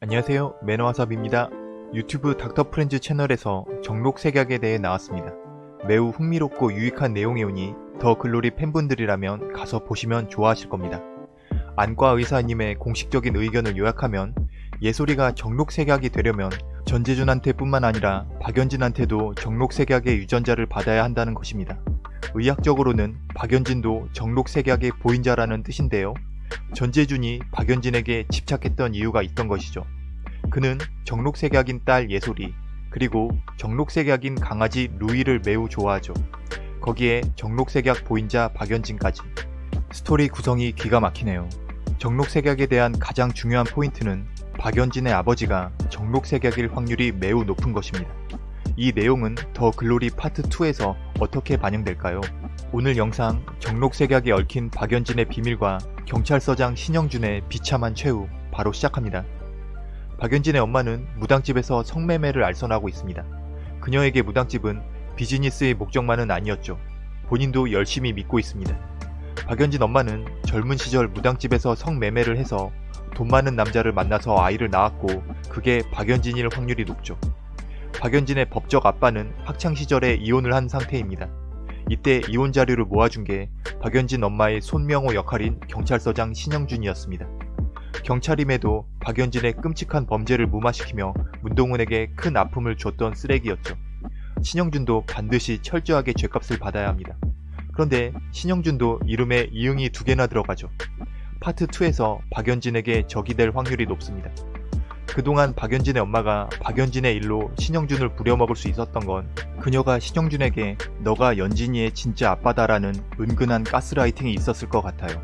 안녕하세요 매너와삽입니다. 유튜브 닥터프렌즈 채널에서 정록색약에 대해 나왔습니다. 매우 흥미롭고 유익한 내용이오니 더 글로리 팬분들이라면 가서 보시면 좋아하실 겁니다. 안과 의사님의 공식적인 의견을 요약하면 예솔이가 정록색약이 되려면 전재준한테 뿐만 아니라 박연진한테도 정록색약의 유전자를 받아야 한다는 것입니다. 의학적으로는 박연진도 정록색약의 보인자라는 뜻인데요. 전재준이 박연진에게 집착했던 이유가 있던 것이죠. 그는 적록색약인 딸 예솔이 그리고 적록색약인 강아지 루이를 매우 좋아하죠. 거기에 적록색약 보인자 박연진까지. 스토리 구성이 기가 막히네요. 적록색약에 대한 가장 중요한 포인트는 박연진의 아버지가 적록색약일 확률이 매우 높은 것입니다. 이 내용은 더 글로리 파트 2에서 어떻게 반영될까요? 오늘 영상 정록색약에 얽힌 박연진의 비밀과 경찰서장 신영준의 비참한 최후 바로 시작합니다. 박연진의 엄마는 무당집에서 성매매를 알선하고 있습니다. 그녀에게 무당집은 비즈니스의 목적만은 아니었죠. 본인도 열심히 믿고 있습니다. 박연진 엄마는 젊은 시절 무당집에서 성매매를 해서 돈 많은 남자를 만나서 아이를 낳았고 그게 박연진일 확률이 높죠. 박연진의 법적 아빠는 학창시절에 이혼을 한 상태입니다. 이때 이혼 자료를 모아준 게 박연진 엄마의 손명호 역할인 경찰서장 신영준이었습니다. 경찰임에도 박연진의 끔찍한 범죄를 무마시키며 문동훈에게 큰 아픔을 줬던 쓰레기였죠. 신영준도 반드시 철저하게 죄값을 받아야 합니다. 그런데 신영준도 이름에 이응이 두 개나 들어가죠. 파트 2에서 박연진에게 적이 될 확률이 높습니다. 그동안 박연진의 엄마가 박연진의 일로 신영준을 부려먹을 수 있었던 건 그녀가 신영준에게 너가 연진이의 진짜 아빠다라는 은근한 가스라이팅이 있었을 것 같아요.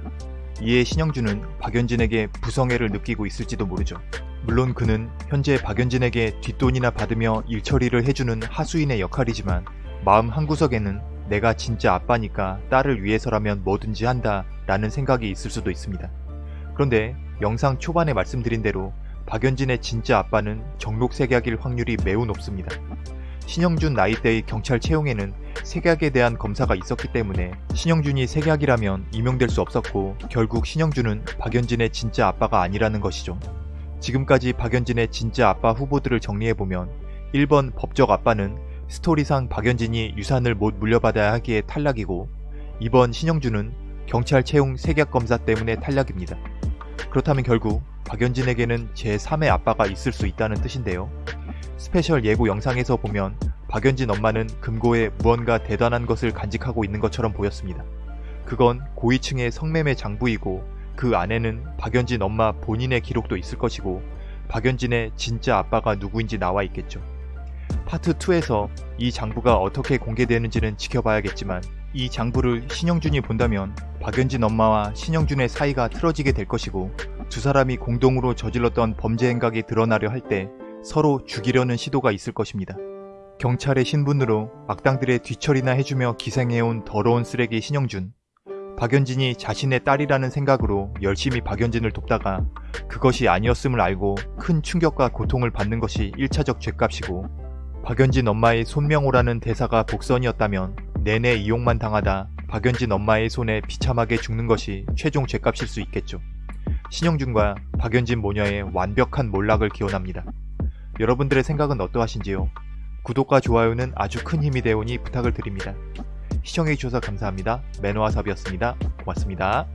이에 신영준은 박연진에게 부성애를 느끼고 있을지도 모르죠. 물론 그는 현재 박연진에게 뒷돈이나 받으며 일처리를 해주는 하수인의 역할이지만 마음 한구석에는 내가 진짜 아빠니까 딸을 위해서라면 뭐든지 한다 라는 생각이 있을 수도 있습니다. 그런데 영상 초반에 말씀드린 대로 박연진의 진짜 아빠는 정록색약일 확률이 매우 높습니다. 신영준 나이대의 경찰 채용에는 색약에 대한 검사가 있었기 때문에 신영준이 색약이라면 임용될 수 없었고 결국 신영준은 박연진의 진짜 아빠가 아니라는 것이죠. 지금까지 박연진의 진짜 아빠 후보들을 정리해보면 1번 법적 아빠는 스토리상 박연진이 유산을 못 물려받아야 하기에 탈락이고 2번 신영준은 경찰 채용 색약 검사 때문에 탈락입니다. 그렇다면 결국 박연진에게는 제3의 아빠가 있을 수 있다는 뜻인데요. 스페셜 예고 영상에서 보면 박연진 엄마는 금고에 무언가 대단한 것을 간직하고 있는 것처럼 보였습니다. 그건 고위층의 성매매 장부이고 그 안에는 박연진 엄마 본인의 기록도 있을 것이고 박연진의 진짜 아빠가 누구인지 나와 있겠죠. 파트 2에서 이 장부가 어떻게 공개되는지는 지켜봐야겠지만 이 장부를 신영준이 본다면 박연진 엄마와 신영준의 사이가 틀어지게 될 것이고 두 사람이 공동으로 저질렀던 범죄 행각이 드러나려 할 때 서로 죽이려는 시도가 있을 것입니다. 경찰의 신분으로 악당들의 뒤처리나 해주며 기생해온 더러운 쓰레기 신영준 박연진이 자신의 딸이라는 생각으로 열심히 박연진을 돕다가 그것이 아니었음을 알고 큰 충격과 고통을 받는 것이 1차적 죄값이고 박연진 엄마의 손명호라는 대사가 복선이었다면 내내 이용만 당하다 박연진 엄마의 손에 비참하게 죽는 것이 최종 죄값일 수 있겠죠. 신영준과 박연진 모녀의 완벽한 몰락을 기원합니다. 여러분들의 생각은 어떠하신지요? 구독과 좋아요는 아주 큰 힘이 되오니 부탁을 드립니다. 시청해주셔서 감사합니다. 매너와삽이었습니다. 고맙습니다.